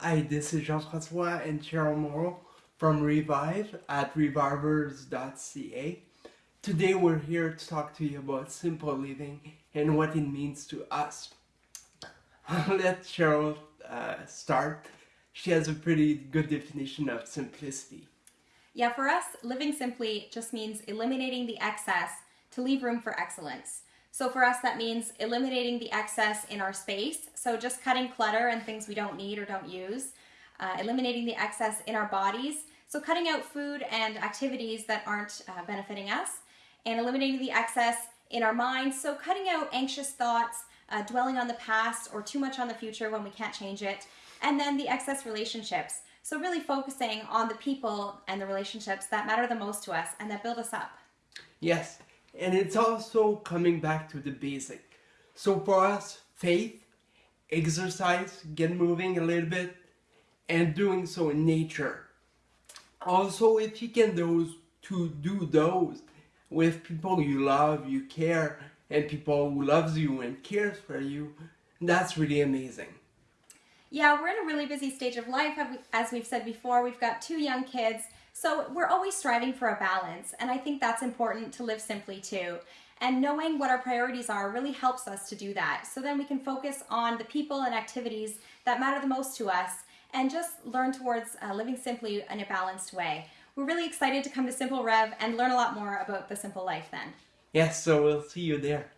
Hi, this is Jean-Francois and Cheryl Morrow from Revive at revivers.ca. Today we're here to talk to you about simple living and what it means to us. Let Cheryl uh, start. She has a pretty good definition of simplicity. Yeah, for us, living simply just means eliminating the excess to leave room for excellence. So for us, that means eliminating the excess in our space. So just cutting clutter and things we don't need or don't use. Uh, eliminating the excess in our bodies. So cutting out food and activities that aren't uh, benefiting us. And eliminating the excess in our minds. So cutting out anxious thoughts, uh, dwelling on the past or too much on the future when we can't change it. And then the excess relationships. So really focusing on the people and the relationships that matter the most to us and that build us up. Yes, and it's also coming back to the basic. So for us, faith, exercise, get moving a little bit, and doing so in nature. Also, if you can those to do those with people you love, you care, and people who loves you and cares for you, that's really amazing. Yeah, we're in a really busy stage of life. As we've said before, we've got two young kids so we're always striving for a balance, and I think that's important to live simply too. And knowing what our priorities are really helps us to do that. So then we can focus on the people and activities that matter the most to us and just learn towards uh, living simply in a balanced way. We're really excited to come to Simple Rev and learn a lot more about the simple life then. Yes, so we'll see you there.